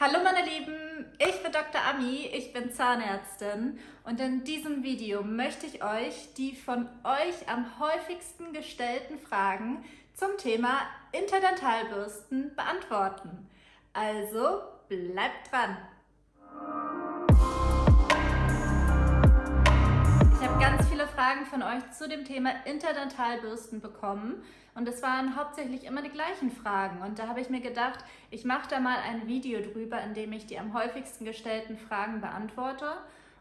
Hallo meine Lieben, ich bin Dr. Ami, ich bin Zahnärztin und in diesem Video möchte ich euch die von euch am häufigsten gestellten Fragen zum Thema Interdentalbürsten beantworten. Also bleibt dran! Fragen von euch zu dem Thema Interdentalbürsten bekommen. Und es waren hauptsächlich immer die gleichen Fragen. Und da habe ich mir gedacht, ich mache da mal ein Video drüber, in dem ich die am häufigsten gestellten Fragen beantworte.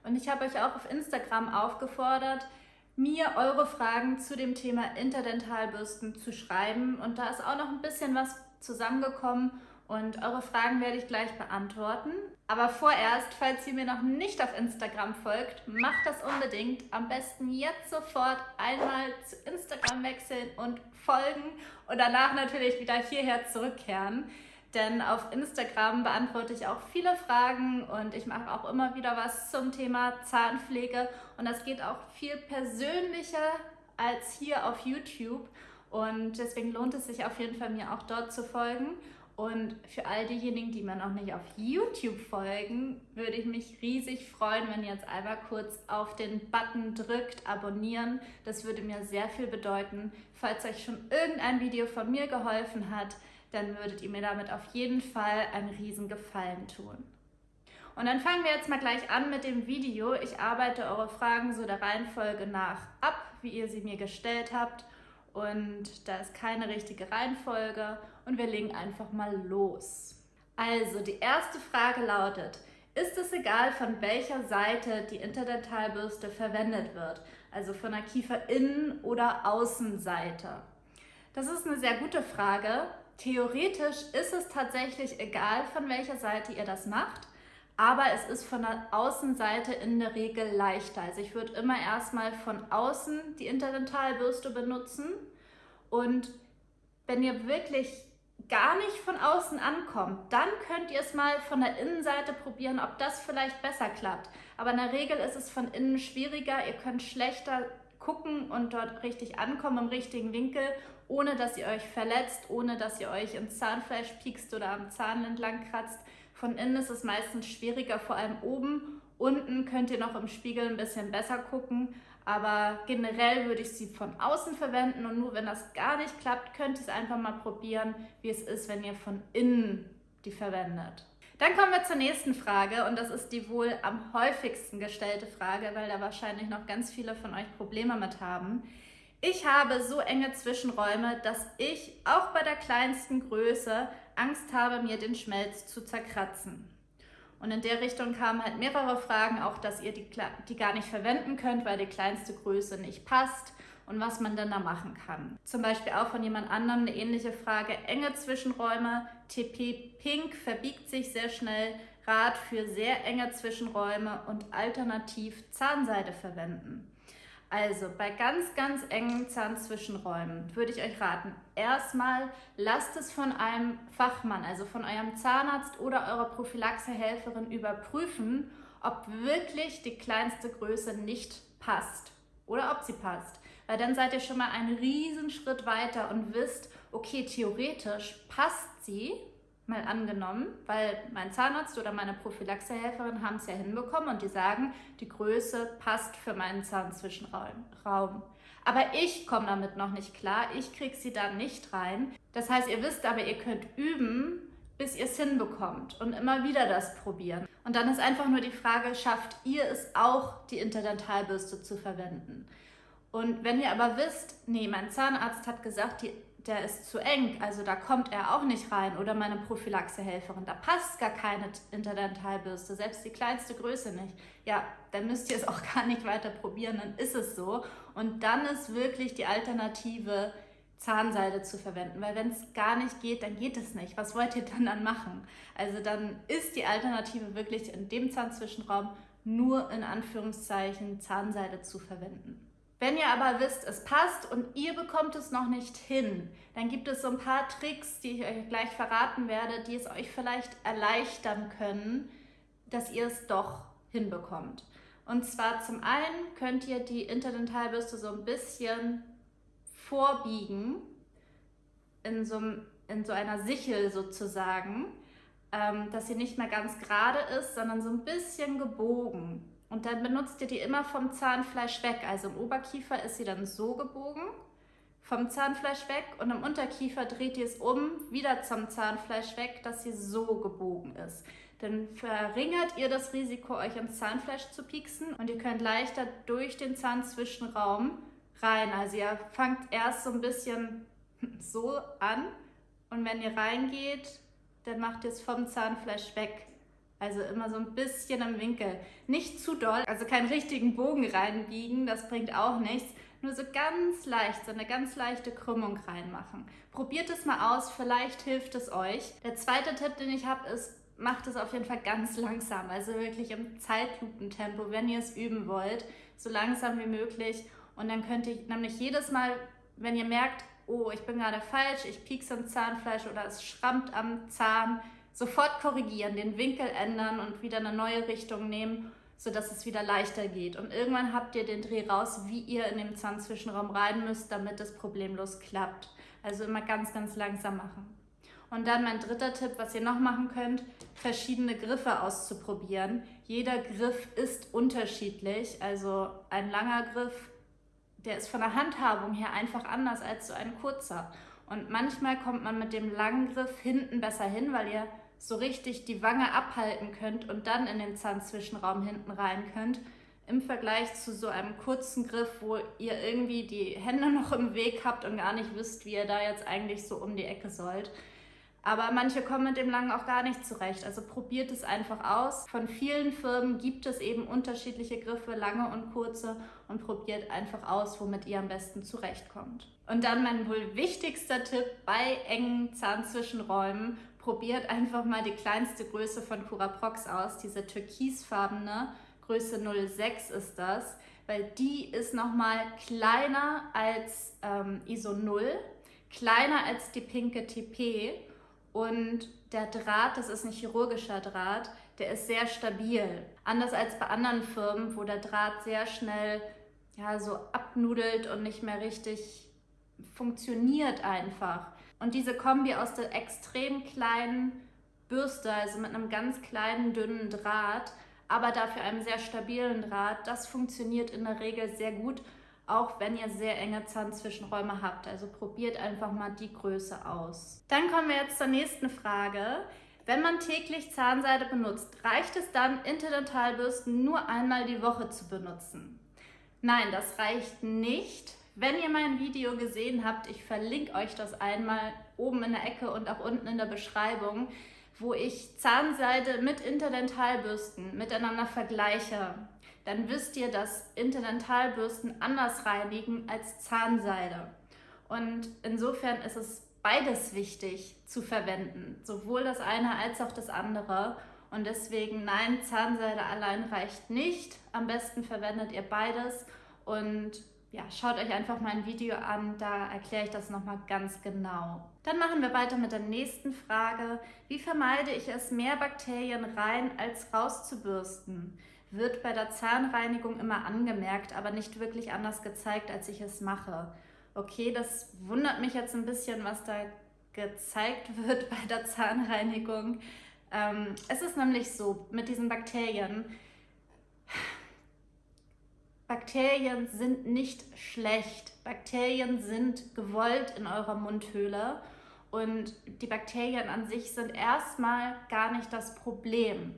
Und ich habe euch auch auf Instagram aufgefordert, mir eure Fragen zu dem Thema Interdentalbürsten zu schreiben. Und da ist auch noch ein bisschen was zusammengekommen. Und eure Fragen werde ich gleich beantworten. Aber vorerst, falls ihr mir noch nicht auf Instagram folgt, macht das unbedingt. Am besten jetzt sofort einmal zu Instagram wechseln und folgen und danach natürlich wieder hierher zurückkehren. Denn auf Instagram beantworte ich auch viele Fragen und ich mache auch immer wieder was zum Thema Zahnpflege. Und das geht auch viel persönlicher als hier auf YouTube. Und deswegen lohnt es sich auf jeden Fall, mir auch dort zu folgen. Und für all diejenigen, die mir noch nicht auf YouTube folgen, würde ich mich riesig freuen, wenn ihr jetzt einmal kurz auf den Button drückt, abonnieren. Das würde mir sehr viel bedeuten. Falls euch schon irgendein Video von mir geholfen hat, dann würdet ihr mir damit auf jeden Fall einen riesen Gefallen tun. Und dann fangen wir jetzt mal gleich an mit dem Video. Ich arbeite eure Fragen so der Reihenfolge nach ab, wie ihr sie mir gestellt habt und da ist keine richtige Reihenfolge und wir legen einfach mal los. Also die erste Frage lautet, ist es egal, von welcher Seite die Interdentalbürste verwendet wird, also von der Kieferinnen- oder Außenseite? Das ist eine sehr gute Frage. Theoretisch ist es tatsächlich egal, von welcher Seite ihr das macht, aber es ist von der Außenseite in der Regel leichter. Also ich würde immer erstmal von außen die Interdentalbürste benutzen und wenn ihr wirklich gar nicht von außen ankommt, dann könnt ihr es mal von der Innenseite probieren, ob das vielleicht besser klappt. Aber in der Regel ist es von innen schwieriger, ihr könnt schlechter gucken und dort richtig ankommen im richtigen Winkel, ohne dass ihr euch verletzt, ohne dass ihr euch ins Zahnfleisch piekst oder am Zahn entlang kratzt. Von innen ist es meistens schwieriger, vor allem oben. Unten könnt ihr noch im Spiegel ein bisschen besser gucken, aber generell würde ich sie von außen verwenden und nur wenn das gar nicht klappt, könnt ihr es einfach mal probieren, wie es ist, wenn ihr von innen die verwendet. Dann kommen wir zur nächsten Frage und das ist die wohl am häufigsten gestellte Frage, weil da wahrscheinlich noch ganz viele von euch Probleme mit haben. Ich habe so enge Zwischenräume, dass ich auch bei der kleinsten Größe Angst habe, mir den Schmelz zu zerkratzen. Und in der Richtung kamen halt mehrere Fragen, auch dass ihr die, die gar nicht verwenden könnt, weil die kleinste Größe nicht passt und was man dann da machen kann. Zum Beispiel auch von jemand anderem eine ähnliche Frage, enge Zwischenräume, TP Pink verbiegt sich sehr schnell, Rat für sehr enge Zwischenräume und alternativ Zahnseide verwenden. Also bei ganz, ganz engen Zahnzwischenräumen würde ich euch raten, erstmal lasst es von einem Fachmann, also von eurem Zahnarzt oder eurer Prophylaxehelferin überprüfen, ob wirklich die kleinste Größe nicht passt oder ob sie passt. Weil dann seid ihr schon mal einen riesen Schritt weiter und wisst, okay, theoretisch passt sie, mal angenommen, weil mein Zahnarzt oder meine Prophylaxehelferin haben es ja hinbekommen und die sagen, die Größe passt für meinen Zahnzwischenraum. Aber ich komme damit noch nicht klar, ich kriege sie da nicht rein. Das heißt, ihr wisst aber, ihr könnt üben, bis ihr es hinbekommt und immer wieder das probieren. Und dann ist einfach nur die Frage, schafft ihr es auch, die Interdentalbürste zu verwenden? Und wenn ihr aber wisst, nee, mein Zahnarzt hat gesagt, die der ist zu eng, also da kommt er auch nicht rein. Oder meine Prophylaxehelferin, da passt gar keine Interdentalbürste, selbst die kleinste Größe nicht. Ja, dann müsst ihr es auch gar nicht weiter probieren, dann ist es so. Und dann ist wirklich die Alternative, Zahnseide zu verwenden, weil wenn es gar nicht geht, dann geht es nicht. Was wollt ihr dann dann machen? Also dann ist die Alternative wirklich in dem Zahnzwischenraum nur in Anführungszeichen Zahnseide zu verwenden. Wenn ihr aber wisst, es passt und ihr bekommt es noch nicht hin, dann gibt es so ein paar Tricks, die ich euch gleich verraten werde, die es euch vielleicht erleichtern können, dass ihr es doch hinbekommt. Und zwar zum einen könnt ihr die Interdentalbürste so ein bisschen vorbiegen, in so, in so einer Sichel sozusagen. ähm, dass sie nicht mehr ganz gerade ist, sondern so ein bisschen gebogen. Und dann benutzt ihr die immer vom Zahnfleisch weg. Also im Oberkiefer ist sie dann so gebogen, vom Zahnfleisch weg und im Unterkiefer dreht ihr es um, wieder zum Zahnfleisch weg, dass sie so gebogen ist. Dann verringert ihr das Risiko, euch ins Zahnfleisch zu pieksen und ihr könnt leichter durch den Zahnzwischenraum rein. Also ihr fangt erst so ein bisschen so an und wenn ihr reingeht, dann macht ihr es vom Zahnfleisch weg. Also immer so ein bisschen im Winkel. Nicht zu doll, also keinen richtigen Bogen reinbiegen, das bringt auch nichts. Nur so ganz leicht, so eine ganz leichte Krümmung reinmachen. Probiert es mal aus, vielleicht hilft es euch. Der zweite Tipp, den ich habe, ist, macht es auf jeden Fall ganz langsam, also wirklich im Zeitlupentempo, wenn ihr es üben wollt, so langsam wie möglich. Und dann könnt ihr nämlich jedes Mal, wenn ihr merkt, oh, ich bin gerade falsch, ich piekse am Zahnfleisch oder es schrammt am Zahn, sofort korrigieren, den Winkel ändern und wieder eine neue Richtung nehmen, sodass es wieder leichter geht. Und irgendwann habt ihr den Dreh raus, wie ihr in den Zahnzwischenraum rein müsst, damit es problemlos klappt. Also immer ganz, ganz langsam machen. Und dann mein dritter Tipp, was ihr noch machen könnt, verschiedene Griffe auszuprobieren. Jeder Griff ist unterschiedlich. Also ein langer Griff, der ist von der Handhabung her einfach anders als so ein kurzer. Und manchmal kommt man mit dem langen Griff hinten besser hin, weil ihr so richtig die Wange abhalten könnt und dann in den Zahnzwischenraum hinten rein könnt, im Vergleich zu so einem kurzen Griff, wo ihr irgendwie die Hände noch im Weg habt und gar nicht wisst, wie ihr da jetzt eigentlich so um die Ecke sollt. Aber manche kommen mit dem Langen auch gar nicht zurecht. Also probiert es einfach aus. Von vielen Firmen gibt es eben unterschiedliche Griffe, lange und kurze, und probiert einfach aus, womit ihr am besten zurechtkommt. Und dann mein wohl wichtigster Tipp bei engen Zahnzwischenräumen probiert einfach mal die kleinste Größe von Curaprox aus, diese türkisfarbene, Größe 06 ist das, weil die ist nochmal kleiner als ähm, ISO 0, kleiner als die pinke TP und der Draht, das ist ein chirurgischer Draht, der ist sehr stabil. Anders als bei anderen Firmen, wo der Draht sehr schnell ja, so abnudelt und nicht mehr richtig funktioniert einfach. Und diese Kombi aus der extrem kleinen Bürste, also mit einem ganz kleinen, dünnen Draht, aber dafür einem sehr stabilen Draht, das funktioniert in der Regel sehr gut, auch wenn ihr sehr enge Zahnzwischenräume habt. Also probiert einfach mal die Größe aus. Dann kommen wir jetzt zur nächsten Frage. Wenn man täglich Zahnseide benutzt, reicht es dann, Interdentalbürsten nur einmal die Woche zu benutzen? Nein, das reicht nicht. Wenn ihr mein Video gesehen habt, ich verlinke euch das einmal oben in der Ecke und auch unten in der Beschreibung, wo ich Zahnseide mit Interdentalbürsten miteinander vergleiche, dann wisst ihr, dass Interdentalbürsten anders reinigen als Zahnseide. Und insofern ist es beides wichtig zu verwenden, sowohl das eine als auch das andere. Und deswegen, nein, Zahnseide allein reicht nicht. Am besten verwendet ihr beides und ja, schaut euch einfach mein Video an, da erkläre ich das nochmal ganz genau. Dann machen wir weiter mit der nächsten Frage. Wie vermeide ich es, mehr Bakterien rein als rauszubürsten? Wird bei der Zahnreinigung immer angemerkt, aber nicht wirklich anders gezeigt, als ich es mache. Okay, das wundert mich jetzt ein bisschen, was da gezeigt wird bei der Zahnreinigung. Ähm, es ist nämlich so, mit diesen Bakterien, Bakterien sind nicht schlecht. Bakterien sind gewollt in eurer Mundhöhle und die Bakterien an sich sind erstmal gar nicht das Problem.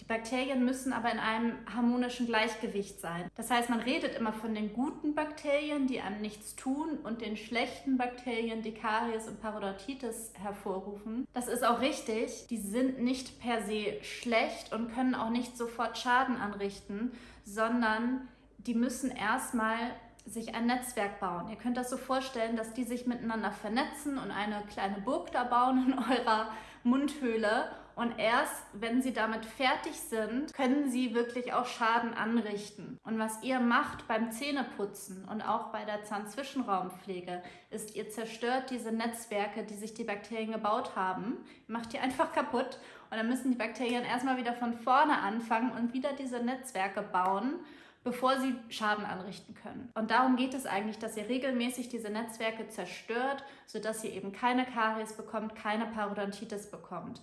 Die Bakterien müssen aber in einem harmonischen Gleichgewicht sein. Das heißt, man redet immer von den guten Bakterien, die einem nichts tun, und den schlechten Bakterien, die Karies und Parodontitis hervorrufen. Das ist auch richtig. Die sind nicht per se schlecht und können auch nicht sofort Schaden anrichten, sondern die müssen erstmal sich ein Netzwerk bauen. Ihr könnt das so vorstellen, dass die sich miteinander vernetzen und eine kleine Burg da bauen in eurer Mundhöhle. Und erst wenn sie damit fertig sind, können sie wirklich auch Schaden anrichten. Und was ihr macht beim Zähneputzen und auch bei der Zahnzwischenraumpflege, ist, ihr zerstört diese Netzwerke, die sich die Bakterien gebaut haben, macht die einfach kaputt. Und dann müssen die Bakterien erstmal wieder von vorne anfangen und wieder diese Netzwerke bauen bevor sie Schaden anrichten können. Und darum geht es eigentlich, dass ihr regelmäßig diese Netzwerke zerstört, sodass ihr eben keine Karies bekommt, keine Parodontitis bekommt.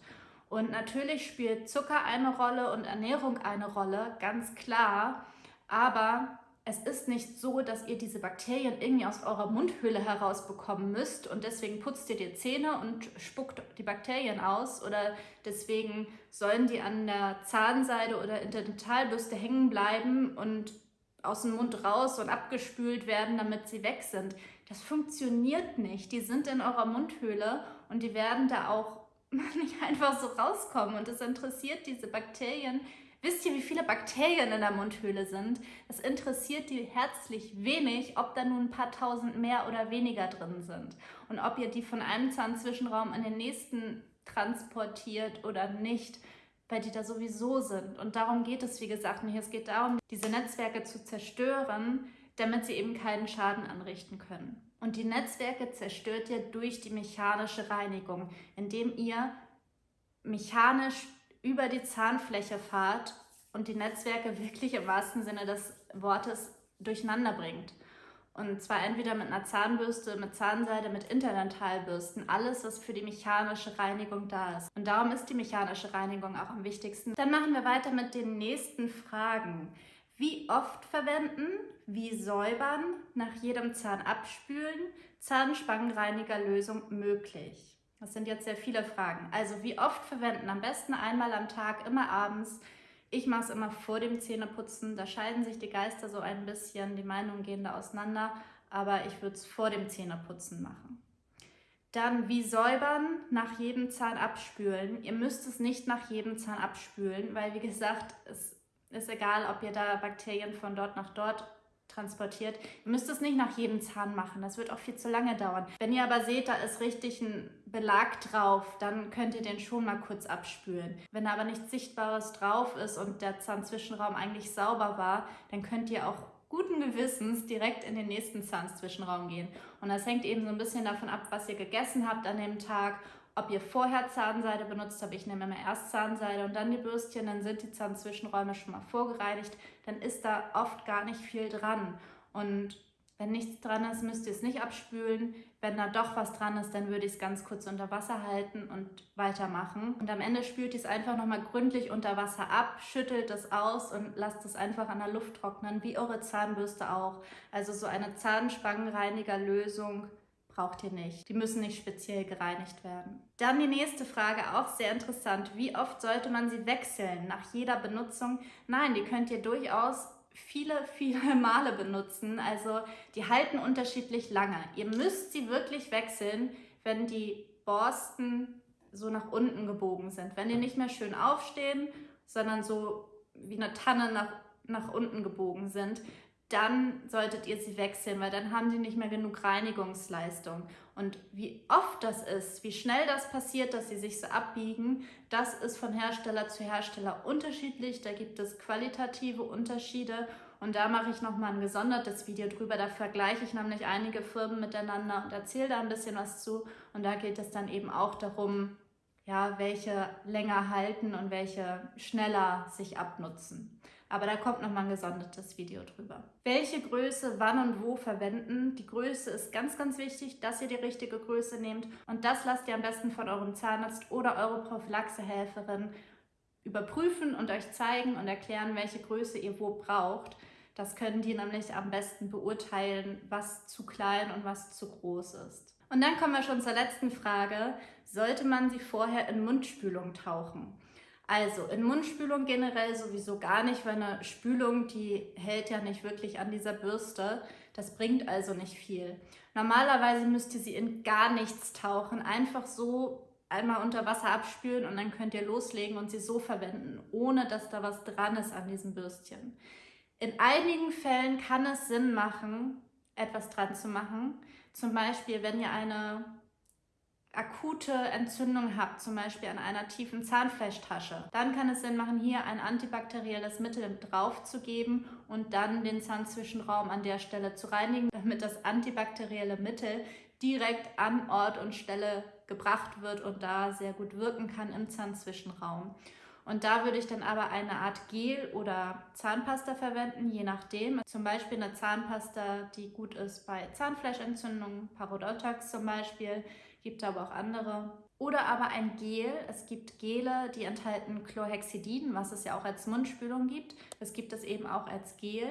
Und natürlich spielt Zucker eine Rolle und Ernährung eine Rolle, ganz klar. Aber es ist nicht so, dass ihr diese Bakterien irgendwie aus eurer Mundhöhle herausbekommen müsst und deswegen putzt ihr die Zähne und spuckt die Bakterien aus oder deswegen sollen die an der Zahnseide oder in der Dentalbürste hängen bleiben und aus dem Mund raus und abgespült werden, damit sie weg sind. Das funktioniert nicht. Die sind in eurer Mundhöhle und die werden da auch nicht einfach so rauskommen und es interessiert diese Bakterien Wisst ihr, wie viele Bakterien in der Mundhöhle sind? Das interessiert die herzlich wenig, ob da nun ein paar tausend mehr oder weniger drin sind. Und ob ihr die von einem Zahnzwischenraum in den nächsten transportiert oder nicht, weil die da sowieso sind. Und darum geht es, wie gesagt, nicht. Es geht darum, diese Netzwerke zu zerstören, damit sie eben keinen Schaden anrichten können. Und die Netzwerke zerstört ihr durch die mechanische Reinigung, indem ihr mechanisch über die Zahnfläche fahrt und die Netzwerke wirklich im wahrsten Sinne des Wortes durcheinander bringt. Und zwar entweder mit einer Zahnbürste, mit Zahnseide, mit Interdentalbürsten, alles, was für die mechanische Reinigung da ist. Und darum ist die mechanische Reinigung auch am wichtigsten. Dann machen wir weiter mit den nächsten Fragen. Wie oft verwenden? Wie säubern? Nach jedem Zahn abspülen? Zahnspangenreinigerlösung möglich? Das sind jetzt sehr viele Fragen. Also wie oft verwenden? Am besten einmal am Tag, immer abends. Ich mache es immer vor dem Zähneputzen. Da scheiden sich die Geister so ein bisschen, die Meinungen gehen da auseinander. Aber ich würde es vor dem Zähneputzen machen. Dann wie säubern, nach jedem Zahn abspülen. Ihr müsst es nicht nach jedem Zahn abspülen, weil wie gesagt, es ist egal, ob ihr da Bakterien von dort nach dort transportiert. Ihr müsst es nicht nach jedem Zahn machen, das wird auch viel zu lange dauern. Wenn ihr aber seht, da ist richtig ein Belag drauf, dann könnt ihr den schon mal kurz abspülen. Wenn da aber nichts Sichtbares drauf ist und der Zahnzwischenraum eigentlich sauber war, dann könnt ihr auch guten Gewissens direkt in den nächsten Zahnzwischenraum gehen. Und das hängt eben so ein bisschen davon ab, was ihr gegessen habt an dem Tag ob ihr vorher Zahnseide benutzt habt, ich nehme immer erst Zahnseide und dann die Bürstchen, dann sind die Zahnzwischenräume schon mal vorgereinigt, dann ist da oft gar nicht viel dran. Und wenn nichts dran ist, müsst ihr es nicht abspülen. Wenn da doch was dran ist, dann würde ich es ganz kurz unter Wasser halten und weitermachen. Und am Ende spült ihr es einfach nochmal gründlich unter Wasser ab, schüttelt es aus und lasst es einfach an der Luft trocknen, wie eure Zahnbürste auch. Also so eine Zahnspangenreinigerlösung braucht ihr nicht. Die müssen nicht speziell gereinigt werden. Dann die nächste Frage, auch sehr interessant. Wie oft sollte man sie wechseln? Nach jeder Benutzung? Nein, die könnt ihr durchaus viele, viele Male benutzen. Also die halten unterschiedlich lange. Ihr müsst sie wirklich wechseln, wenn die Borsten so nach unten gebogen sind. Wenn die nicht mehr schön aufstehen, sondern so wie eine Tanne nach, nach unten gebogen sind, dann solltet ihr sie wechseln, weil dann haben die nicht mehr genug Reinigungsleistung. Und wie oft das ist, wie schnell das passiert, dass sie sich so abbiegen, das ist von Hersteller zu Hersteller unterschiedlich. Da gibt es qualitative Unterschiede und da mache ich nochmal ein gesondertes Video drüber. Da vergleiche ich nämlich einige Firmen miteinander und erzähle da ein bisschen was zu. Und da geht es dann eben auch darum, ja, welche länger halten und welche schneller sich abnutzen. Aber da kommt nochmal ein gesondertes Video drüber. Welche Größe wann und wo verwenden? Die Größe ist ganz, ganz wichtig, dass ihr die richtige Größe nehmt. Und das lasst ihr am besten von eurem Zahnarzt oder eure Prophylaxehelferin überprüfen und euch zeigen und erklären, welche Größe ihr wo braucht. Das können die nämlich am besten beurteilen, was zu klein und was zu groß ist. Und dann kommen wir schon zur letzten Frage. Sollte man sie vorher in Mundspülung tauchen? Also in Mundspülung generell sowieso gar nicht, weil eine Spülung, die hält ja nicht wirklich an dieser Bürste. Das bringt also nicht viel. Normalerweise müsst ihr sie in gar nichts tauchen, einfach so einmal unter Wasser abspülen und dann könnt ihr loslegen und sie so verwenden, ohne dass da was dran ist an diesem Bürstchen. In einigen Fällen kann es Sinn machen, etwas dran zu machen. Zum Beispiel, wenn ihr eine akute Entzündung habt, zum Beispiel an einer tiefen Zahnfleischtasche, dann kann es Sinn machen, hier ein antibakterielles Mittel drauf zu geben und dann den Zahnzwischenraum an der Stelle zu reinigen, damit das antibakterielle Mittel direkt an Ort und Stelle gebracht wird und da sehr gut wirken kann im Zahnzwischenraum. Und da würde ich dann aber eine Art Gel oder Zahnpasta verwenden, je nachdem. Zum Beispiel eine Zahnpasta, die gut ist bei Zahnfleischentzündungen, Parodontax zum Beispiel gibt aber auch andere. oder aber ein Gel. Es gibt Gele, die enthalten Chlorhexidin, was es ja auch als Mundspülung gibt. Es gibt es eben auch als Gel,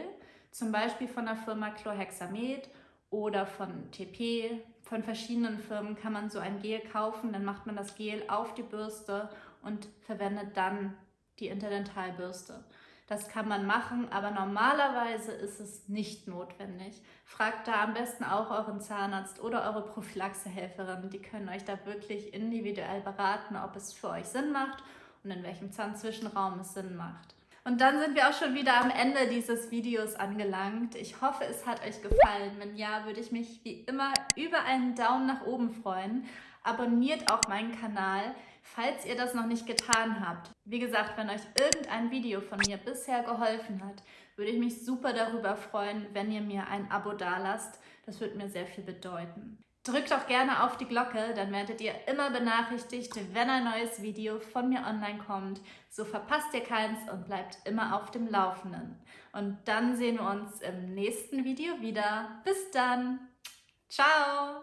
zum Beispiel von der Firma Chlorhexamed oder von TP. Von verschiedenen Firmen kann man so ein Gel kaufen, dann macht man das Gel auf die Bürste und verwendet dann die Interdentalbürste. Das kann man machen, aber normalerweise ist es nicht notwendig. Fragt da am besten auch euren Zahnarzt oder eure Prophylaxehelferin. Die können euch da wirklich individuell beraten, ob es für euch Sinn macht und in welchem Zahnzwischenraum es Sinn macht. Und dann sind wir auch schon wieder am Ende dieses Videos angelangt. Ich hoffe, es hat euch gefallen. Wenn ja, würde ich mich wie immer über einen Daumen nach oben freuen. Abonniert auch meinen Kanal falls ihr das noch nicht getan habt. Wie gesagt, wenn euch irgendein Video von mir bisher geholfen hat, würde ich mich super darüber freuen, wenn ihr mir ein Abo dalasst. Das würde mir sehr viel bedeuten. Drückt auch gerne auf die Glocke, dann werdet ihr immer benachrichtigt, wenn ein neues Video von mir online kommt. So verpasst ihr keins und bleibt immer auf dem Laufenden. Und dann sehen wir uns im nächsten Video wieder. Bis dann! Ciao!